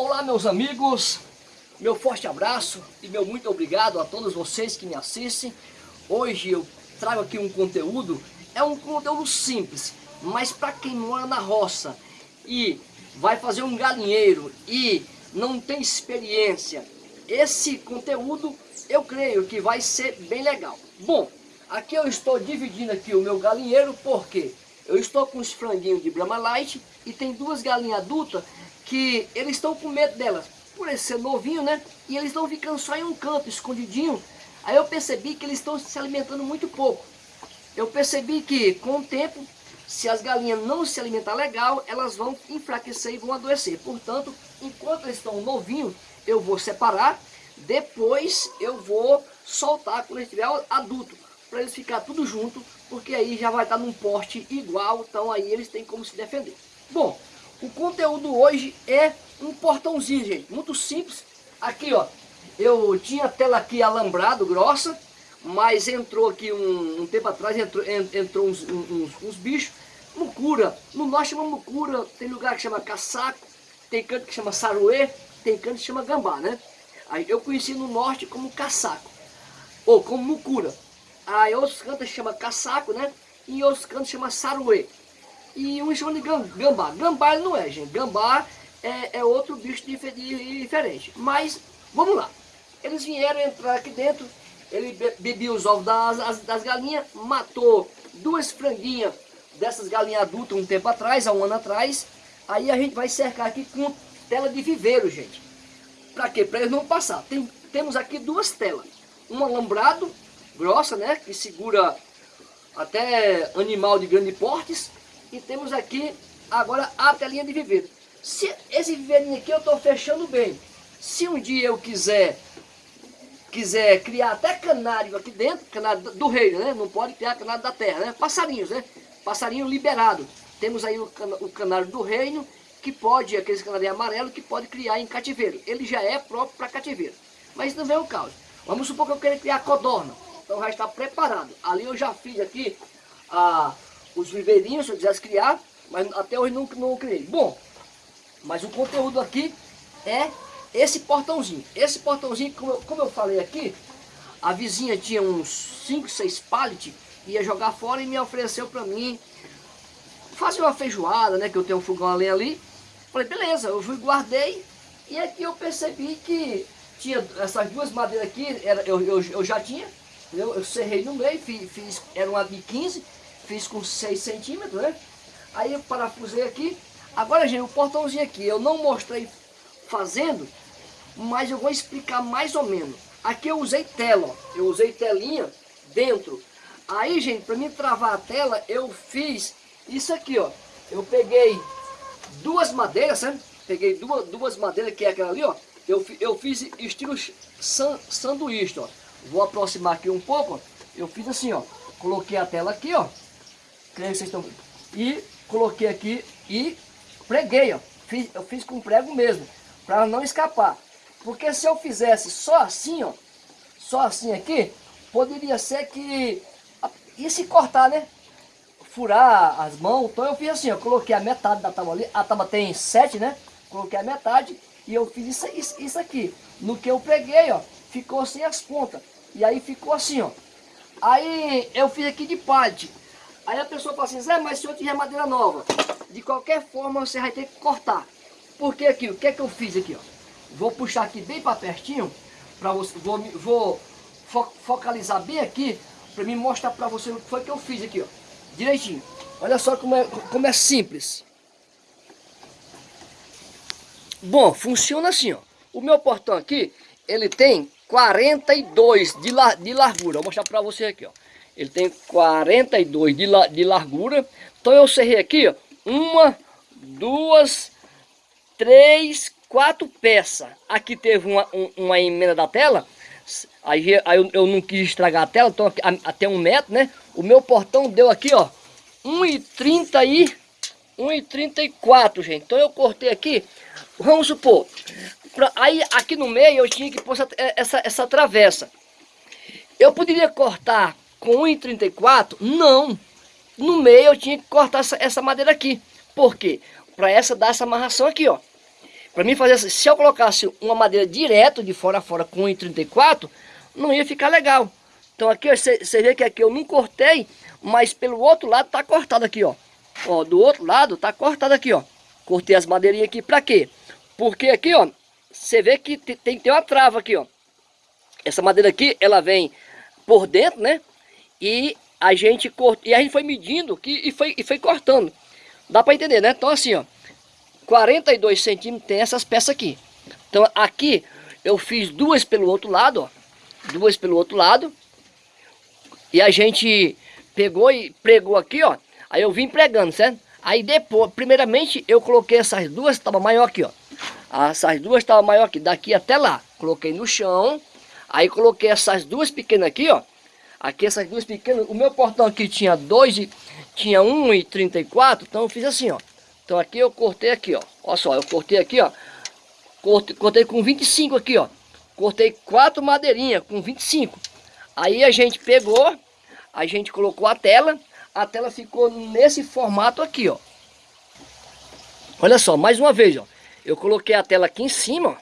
Olá meus amigos, meu forte abraço e meu muito obrigado a todos vocês que me assistem. Hoje eu trago aqui um conteúdo, é um conteúdo simples, mas para quem mora na roça e vai fazer um galinheiro e não tem experiência, esse conteúdo eu creio que vai ser bem legal. Bom, aqui eu estou dividindo aqui o meu galinheiro porque eu estou com os franguinhos de Brahma Light e tem duas galinhas adultas que eles estão com medo delas, por ele ser novinho, né? E eles estão ficando só em um canto, escondidinho. Aí eu percebi que eles estão se alimentando muito pouco. Eu percebi que com o tempo, se as galinhas não se alimentar legal, elas vão enfraquecer e vão adoecer. Portanto, enquanto eles estão novinhos, eu vou separar. Depois eu vou soltar quando estiver adulto, para eles ficar tudo junto, porque aí já vai estar num porte igual, então aí eles têm como se defender. Bom, o conteúdo hoje é um portãozinho, gente, muito simples. Aqui, ó, eu tinha a tela aqui alambrado, grossa, mas entrou aqui um, um tempo atrás, entrou, entrou uns, uns, uns, bichos, mucura. No norte chama mucura, tem lugar que chama caçaco, tem canto que chama saruê, tem canto que chama gambá, né? Aí eu conheci no norte como caçaco, ou como mucura. Aí outros cantos chama caçaco, né? E outros cantos chama saruê e um chama de gambá. Gambá não é, gente. Gambá é, é outro bicho diferente. Mas, vamos lá. Eles vieram entrar aqui dentro, ele bebia os ovos das, das galinhas, matou duas franguinhas dessas galinhas adultas um tempo atrás, há um ano atrás. Aí a gente vai cercar aqui com tela de viveiro, gente. Pra quê? Pra eles não passar. Tem, temos aqui duas telas. Uma alambrado, grossa, né? Que segura até animal de grande portes. E temos aqui agora a telinha de viveiro. Se esse viveirinho aqui eu estou fechando bem. Se um dia eu quiser quiser criar até canário aqui dentro, canário do reino, né? Não pode criar canário da terra, né? Passarinhos, né? Passarinho liberado. Temos aí o, o canário do reino, que pode, aqueles canários amarelos, que pode criar em cativeiro. Ele já é próprio para cativeiro. Mas não vem o caso. Vamos supor que eu quero criar codorna. Então já está preparado. Ali eu já fiz aqui a os viveirinhos, se eu quisesse criar, mas até hoje não, não criei. Bom, mas o conteúdo aqui é esse portãozinho. Esse portãozinho, como eu, como eu falei aqui, a vizinha tinha uns 5, 6 pallets, ia jogar fora e me ofereceu para mim fazer uma feijoada, né, que eu tenho um fogão além ali. Falei, beleza, eu fui guardei e aqui eu percebi que tinha essas duas madeiras aqui, era, eu, eu, eu já tinha, eu, eu serrei no meio, fiz, fiz era uma de 15, fiz com 6 centímetros, né? Aí eu parafusei aqui. Agora, gente, o portãozinho aqui, eu não mostrei fazendo, mas eu vou explicar mais ou menos. Aqui eu usei tela, ó. eu usei telinha dentro. Aí, gente, para mim travar a tela, eu fiz isso aqui, ó. Eu peguei duas madeiras, sabe? Peguei duas, duas madeiras, que é aquela ali, ó. Eu, eu fiz estilo san, sanduíche, ó. Vou aproximar aqui um pouco, ó. Eu fiz assim, ó. Coloquei a tela aqui, ó creio que vocês estão... E coloquei aqui e preguei, ó. Fiz, eu fiz com prego mesmo, para não escapar. Porque se eu fizesse só assim, ó, só assim aqui, poderia ser que ia se cortar, né? Furar as mãos. Então eu fiz assim, eu coloquei a metade da tábua ali. A tábua tem sete, né? Coloquei a metade e eu fiz isso, isso, isso aqui. No que eu preguei, ó, ficou sem as pontas. E aí ficou assim, ó. Aí eu fiz aqui de parte. Aí a pessoa fala assim, Zé, mas se eu tiver madeira nova, de qualquer forma você vai ter que cortar. Porque aqui, o que é que eu fiz aqui, ó? Vou puxar aqui bem para pertinho, para você, vou, vou fo focalizar bem aqui, para me mostrar para você o que foi que eu fiz aqui, ó. Direitinho. Olha só como é, como é simples. Bom, funciona assim, ó. O meu portão aqui, ele tem 42 de, la, de largura. Vou mostrar para você aqui, ó. Ele tem 42 de, la, de largura. Então eu serrei aqui, ó, uma, duas, três, quatro peças. Aqui teve uma, um, uma emenda da tela. Aí, aí eu, eu, não quis estragar a tela, então aqui, até um metro, né? O meu portão deu aqui, ó, 1,30 e 1,34, gente. Então eu cortei aqui, vamos supor, pra, aí aqui no meio eu tinha que pôr essa, essa, essa travessa. Eu poderia cortar com 1,34? Não. No meio eu tinha que cortar essa, essa madeira aqui. Por quê? Para essa dar essa amarração aqui, ó. Para mim fazer se eu colocasse uma madeira direto de fora a fora com 1,34, não ia ficar legal. Então aqui você vê que aqui eu não cortei, mas pelo outro lado tá cortado aqui, ó. Ó, do outro lado tá cortado aqui, ó. Cortei as madeirinhas aqui para quê? Porque aqui, ó, você vê que tem que ter uma trava aqui, ó. Essa madeira aqui, ela vem por dentro, né? E a gente cort... e a gente foi medindo aqui e foi, e foi cortando. Dá para entender, né? Então assim, ó, 42 centímetros tem essas peças aqui. Então aqui eu fiz duas pelo outro lado, ó. Duas pelo outro lado. E a gente pegou e pregou aqui, ó. Aí eu vim pregando, certo? Aí depois, primeiramente, eu coloquei essas duas, estava maior aqui, ó. Essas duas estavam maior aqui, daqui até lá. Coloquei no chão. Aí coloquei essas duas pequenas aqui, ó. Aqui essas duas pequenas. O meu portão aqui tinha dois e tinha 1,34. Então eu fiz assim, ó. Então aqui eu cortei aqui, ó. Olha só, eu cortei aqui, ó. Cortei, cortei com 25 aqui, ó. Cortei quatro madeirinhas com 25. Aí a gente pegou, a gente colocou a tela, a tela ficou nesse formato aqui, ó. Olha só, mais uma vez, ó. Eu coloquei a tela aqui em cima, ó.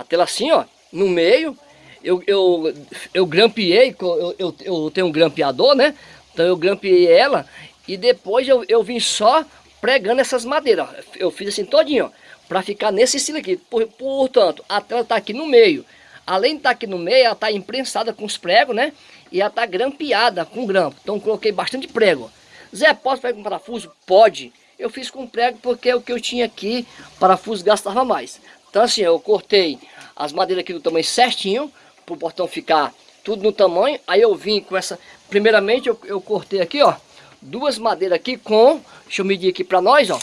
A tela assim, ó, no meio. Eu, eu, eu grampeei, eu, eu, eu tenho um grampeador, né? Então eu grampeei ela e depois eu, eu vim só pregando essas madeiras. Eu fiz assim todinho, ó, para ficar nesse estilo aqui. Por, portanto, a tela tá aqui no meio. Além de estar tá aqui no meio, ela está imprensada com os pregos, né? E ela está grampeada com grampo. Então coloquei bastante prego. Zé, posso pegar um parafuso? Pode. Eu fiz com prego porque o que eu tinha aqui, parafuso gastava mais. Então assim, eu cortei as madeiras aqui do tamanho certinho, para o portão ficar tudo no tamanho. Aí eu vim com essa... Primeiramente eu, eu cortei aqui, ó, duas madeiras aqui com... Deixa eu medir aqui para nós, ó.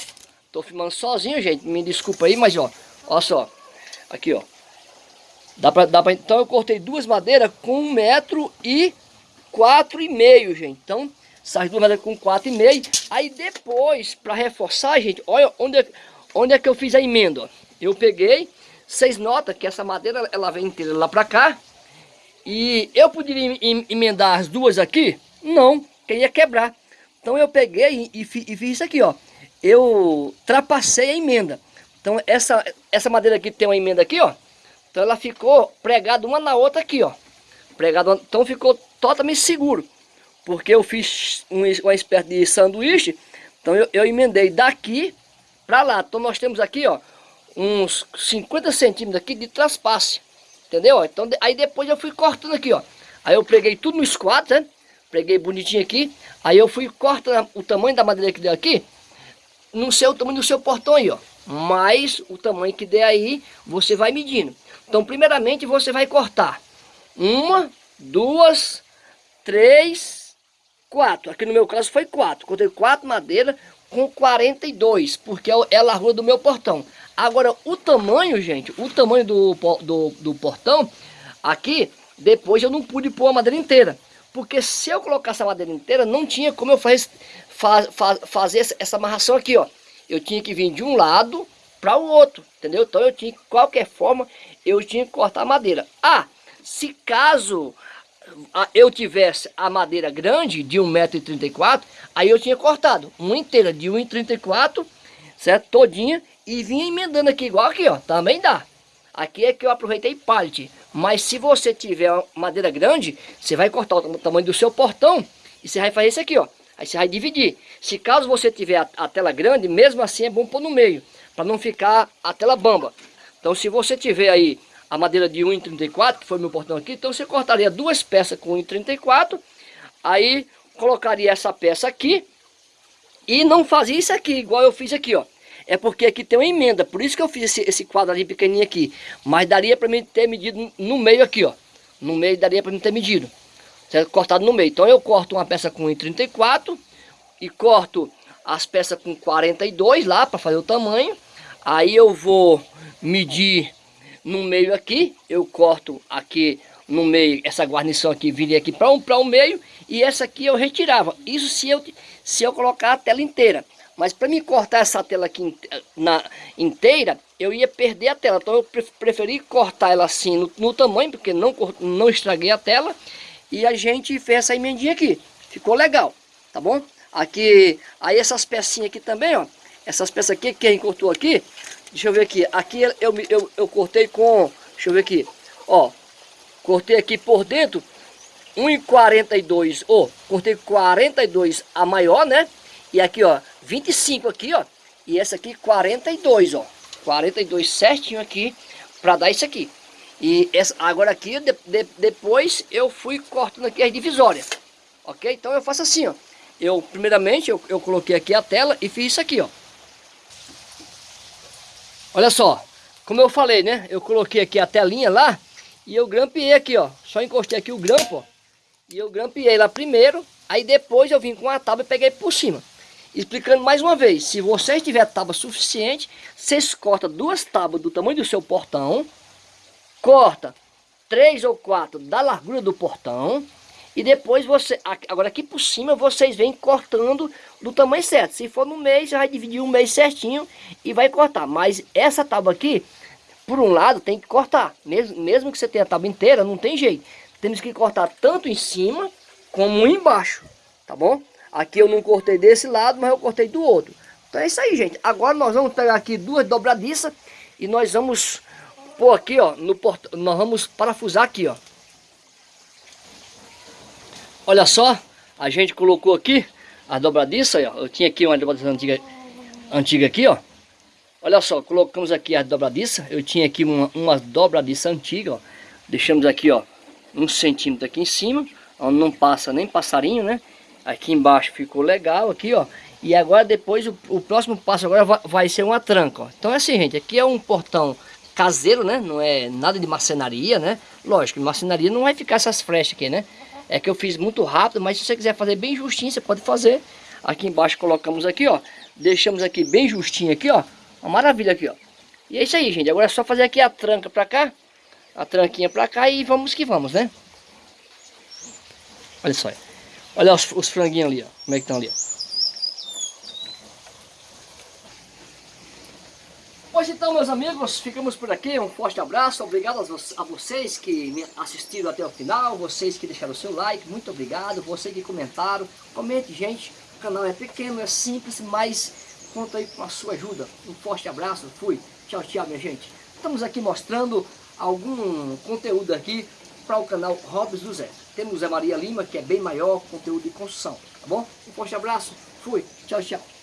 Tô filmando sozinho, gente. Me desculpa aí, mas ó, ó só. Aqui, ó. Dá pra, dá então eu cortei duas madeiras com um metro e quatro e meio, gente. Então, essas duas madeiras com quatro e meio. Aí depois, para reforçar, gente, olha onde é, onde é que eu fiz a emenda. Ó. Eu peguei, vocês notam que essa madeira, ela vem inteira lá para cá. E eu poderia emendar as duas aqui? Não, que ia quebrar. Então eu peguei e, e, e fiz isso aqui, ó. Eu trapacei a emenda. Então essa, essa madeira aqui tem uma emenda aqui, ó. Então ela ficou pregada uma na outra aqui, ó. Pregada, então ficou totalmente seguro. Porque eu fiz um, uma espécie de sanduíche. Então eu, eu emendei daqui para lá. Então nós temos aqui, ó, uns 50 centímetros aqui de traspasse. Entendeu? Então aí depois eu fui cortando aqui, ó. Aí eu preguei tudo no esquadro, né? Preguei bonitinho aqui. Aí eu fui cortando o tamanho da madeira que deu aqui. Não sei o tamanho do seu portão aí, ó. Mas o tamanho que der aí, você vai medindo. Então, primeiramente, você vai cortar uma, duas, três, quatro. Aqui no meu caso foi quatro. Cortei quatro madeiras com 42, porque é, é a largura do meu portão. Agora, o tamanho, gente, o tamanho do, do, do portão, aqui, depois eu não pude pôr a madeira inteira. Porque se eu colocasse a madeira inteira, não tinha como eu faz, faz, faz, fazer essa amarração aqui, ó. Eu tinha que vir de um lado para o outro, entendeu? Então eu tinha, de qualquer forma, eu tinha que cortar a madeira. Ah, se caso ah, eu tivesse a madeira grande de 1,34m, aí eu tinha cortado uma inteira de 1,34m, certo? Todinha, e vinha emendando aqui igual aqui, ó, também dá. Aqui é que eu aproveitei pallet, mas se você tiver madeira grande, você vai cortar o tamanho do seu portão e você vai fazer isso aqui, ó. Aí você vai dividir. Se caso você tiver a, a tela grande, mesmo assim é bom pôr no meio para não ficar a tela bamba. Então se você tiver aí a madeira de 1,34, que foi meu portão aqui, então você cortaria duas peças com 1,34, aí colocaria essa peça aqui e não fazia isso aqui, igual eu fiz aqui, ó. É porque aqui tem uma emenda, por isso que eu fiz esse, esse quadro ali pequenininho aqui. Mas daria para mim ter medido no meio aqui, ó. No meio daria para mim ter medido. Certo? Cortado no meio. Então eu corto uma peça com 1,34 e corto as peças com 42 lá para fazer o tamanho. Aí eu vou medir no meio aqui, eu corto aqui no meio, essa guarnição aqui viria aqui para um, para o um meio e essa aqui eu retirava. Isso se eu, se eu colocar a tela inteira. Mas para me cortar essa tela aqui na, inteira, eu ia perder a tela. Então eu preferi cortar ela assim no, no tamanho, porque não, não estraguei a tela. E a gente fez essa emendinha aqui. Ficou legal, tá bom? Aqui, aí essas pecinhas aqui também, ó. Essas peças aqui, quem cortou aqui, deixa eu ver aqui, aqui eu, eu, eu cortei com, deixa eu ver aqui, ó, cortei aqui por dentro 1,42, ó, cortei 42 a maior, né? E aqui, ó, 25 aqui, ó, e essa aqui 42, ó, 42 certinho aqui, para dar isso aqui. E essa, agora aqui, de, de, depois eu fui cortando aqui as divisórias, ok? Então eu faço assim, ó, eu, primeiramente, eu, eu coloquei aqui a tela e fiz isso aqui, ó. Olha só, como eu falei, né? Eu coloquei aqui a telinha lá e eu grampeei aqui, ó. Só encostei aqui o grampo, ó. E eu grampeei lá primeiro, aí depois eu vim com a tábua e peguei por cima. Explicando mais uma vez, se você tiver tábua suficiente, vocês cortam duas tábuas do tamanho do seu portão, corta três ou quatro da largura do portão, e depois você, agora aqui por cima, vocês vêm cortando do tamanho certo. Se for no meio, você vai dividir um mês certinho e vai cortar. Mas essa tábua aqui, por um lado, tem que cortar. Mesmo, mesmo que você tenha a tábua inteira, não tem jeito. Temos que cortar tanto em cima como embaixo, tá bom? Aqui eu não cortei desse lado, mas eu cortei do outro. Então é isso aí, gente. Agora nós vamos pegar aqui duas dobradiças e nós vamos pôr aqui, ó, no port... nós vamos parafusar aqui, ó. Olha só, a gente colocou aqui a dobradiça, ó. Eu tinha aqui uma dobradiça antiga, antiga aqui, ó. Olha só, colocamos aqui a dobradiça. Eu tinha aqui uma, uma dobradiça antiga, ó. Deixamos aqui, ó, um centímetro aqui em cima, onde não passa nem passarinho, né? Aqui embaixo ficou legal, aqui, ó. E agora depois, o, o próximo passo agora vai, vai, ser uma tranca, ó. Então é assim, gente, aqui é um portão caseiro, né? Não é nada de marcenaria, né? Lógico, marcenaria não vai ficar essas frechas aqui, né? É que eu fiz muito rápido, mas se você quiser fazer bem justinho, você pode fazer. Aqui embaixo colocamos aqui, ó. Deixamos aqui bem justinho aqui, ó. Uma maravilha aqui, ó. E é isso aí, gente. Agora é só fazer aqui a tranca pra cá. A tranquinha pra cá e vamos que vamos, né? Olha só. Olha os, os franguinhos ali, ó. Como é que estão ali, ó. Pois então, meus amigos, ficamos por aqui. Um forte abraço. Obrigado a vocês que me assistiram até o final. Vocês que deixaram o seu like. Muito obrigado. Vocês que comentaram. Comente, gente. O canal é pequeno, é simples, mas conta aí com a sua ajuda. Um forte abraço. Fui. Tchau, tchau, minha gente. Estamos aqui mostrando algum conteúdo aqui para o canal Robes do Zé. Temos Zé Maria Lima, que é bem maior, conteúdo de construção. Tá bom? Um forte abraço. Fui. Tchau, tchau.